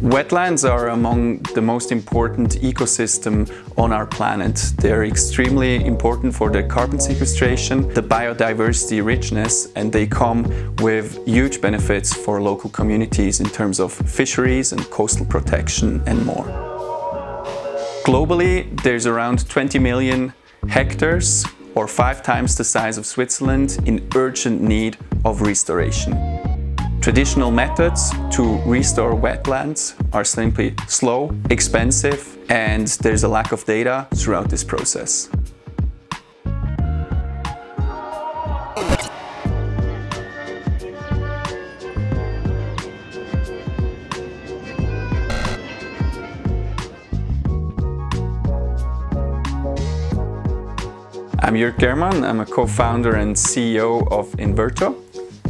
Wetlands are among the most important ecosystem on our planet. They're extremely important for the carbon sequestration, the biodiversity richness, and they come with huge benefits for local communities in terms of fisheries and coastal protection and more. Globally, there's around 20 million hectares or five times the size of Switzerland in urgent need of restoration. Traditional methods to restore wetlands are simply slow, expensive, and there's a lack of data throughout this process. I'm Jörg Germann, I'm a co-founder and CEO of Inverto.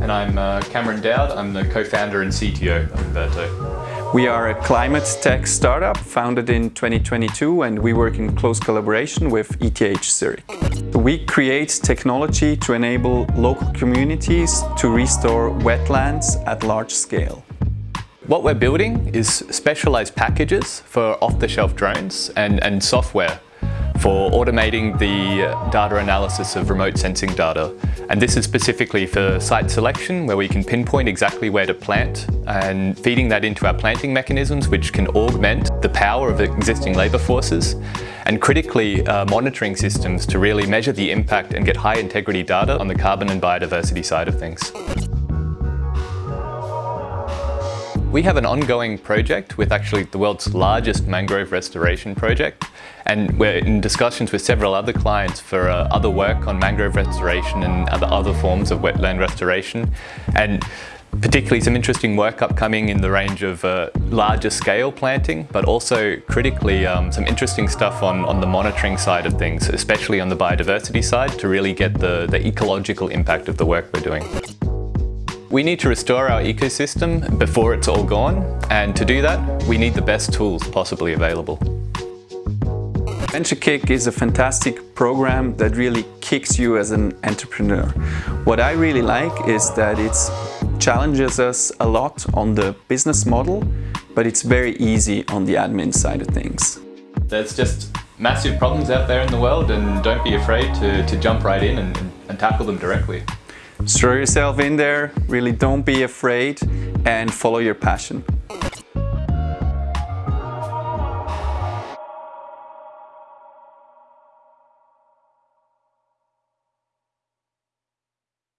And I'm uh, Cameron Dowd, I'm the co-founder and CTO of Inverto. We are a climate tech startup founded in 2022 and we work in close collaboration with ETH Zurich. We create technology to enable local communities to restore wetlands at large scale. What we're building is specialized packages for off-the-shelf drones and, and software for automating the data analysis of remote sensing data. And this is specifically for site selection, where we can pinpoint exactly where to plant and feeding that into our planting mechanisms, which can augment the power of existing labour forces and critically uh, monitoring systems to really measure the impact and get high integrity data on the carbon and biodiversity side of things. We have an ongoing project with actually the world's largest mangrove restoration project and we're in discussions with several other clients for uh, other work on mangrove restoration and other, other forms of wetland restoration and particularly some interesting work upcoming in the range of uh, larger scale planting, but also critically um, some interesting stuff on, on the monitoring side of things, especially on the biodiversity side to really get the, the ecological impact of the work we're doing. We need to restore our ecosystem before it's all gone, and to do that, we need the best tools possibly available. Venture Kick is a fantastic program that really kicks you as an entrepreneur. What I really like is that it challenges us a lot on the business model, but it's very easy on the admin side of things. There's just massive problems out there in the world and don't be afraid to, to jump right in and, and tackle them directly. Throw yourself in there, really don't be afraid and follow your passion.